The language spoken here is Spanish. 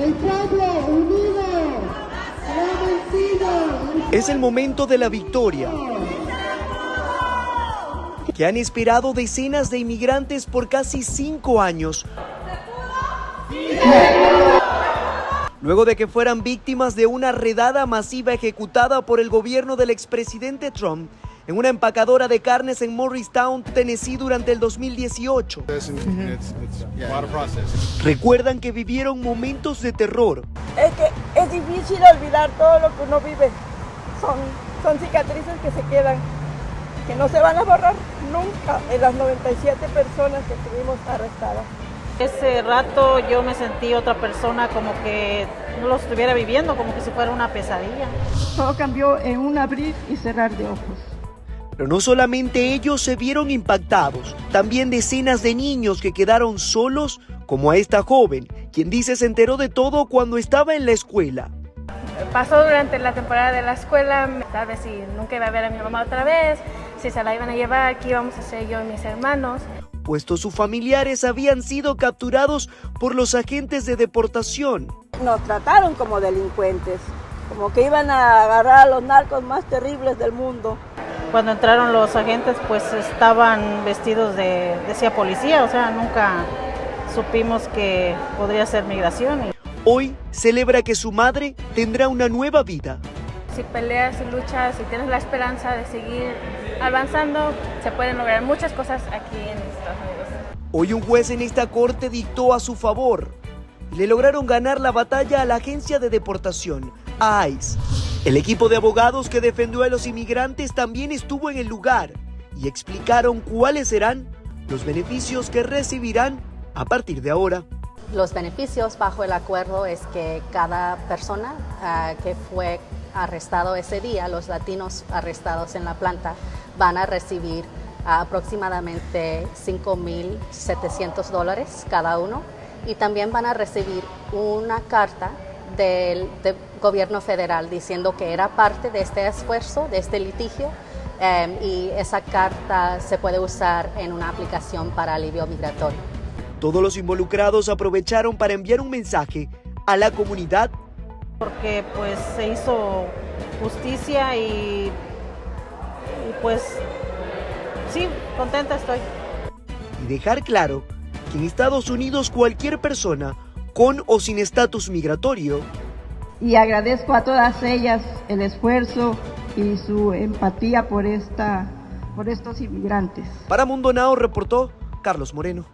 El pueblo unido vencido. Es el momento de la victoria que han esperado decenas de inmigrantes por casi cinco años. Luego de que fueran víctimas de una redada masiva ejecutada por el gobierno del expresidente Trump en una empacadora de carnes en Morristown, Tennessee durante el 2018. Recuerdan que vivieron momentos de terror. Es que es difícil olvidar todo lo que uno vive. Son, son cicatrices que se quedan, que no se van a borrar nunca en las 97 personas que estuvimos arrestadas. Ese rato yo me sentí otra persona como que no lo estuviera viviendo, como que si fuera una pesadilla. Todo cambió en un abrir y cerrar de ojos. Pero no solamente ellos se vieron impactados, también decenas de niños que quedaron solos, como a esta joven, quien dice se enteró de todo cuando estaba en la escuela. Pasó durante la temporada de la escuela, tal vez si nunca iba a ver a mi mamá otra vez, si se la iban a llevar, qué íbamos a hacer yo y mis hermanos. Puesto sus familiares habían sido capturados por los agentes de deportación. Nos trataron como delincuentes, como que iban a agarrar a los narcos más terribles del mundo. Cuando entraron los agentes, pues estaban vestidos de, decía policía, o sea, nunca supimos que podría ser migración. Hoy celebra que su madre tendrá una nueva vida. Si peleas y luchas y tienes la esperanza de seguir avanzando, se pueden lograr muchas cosas aquí en Estados Unidos. Hoy un juez en esta corte dictó a su favor. Le lograron ganar la batalla a la agencia de deportación, a ICE. El equipo de abogados que defendió a los inmigrantes también estuvo en el lugar y explicaron cuáles serán los beneficios que recibirán a partir de ahora. Los beneficios bajo el acuerdo es que cada persona uh, que fue arrestado ese día, los latinos arrestados en la planta, van a recibir aproximadamente 5.700 dólares cada uno y también van a recibir una carta del, gobierno federal diciendo que era parte de este esfuerzo, de este litigio, um, y esa carta se puede usar en una aplicación para alivio migratorio. Todos los involucrados aprovecharon para enviar un mensaje a la comunidad. Porque pues se hizo justicia y, y pues sí, contenta estoy. Y dejar claro que en Estados Unidos cualquier persona con o sin estatus migratorio. Y agradezco a todas ellas el esfuerzo y su empatía por, esta, por estos inmigrantes. Para Mundo Now reportó Carlos Moreno.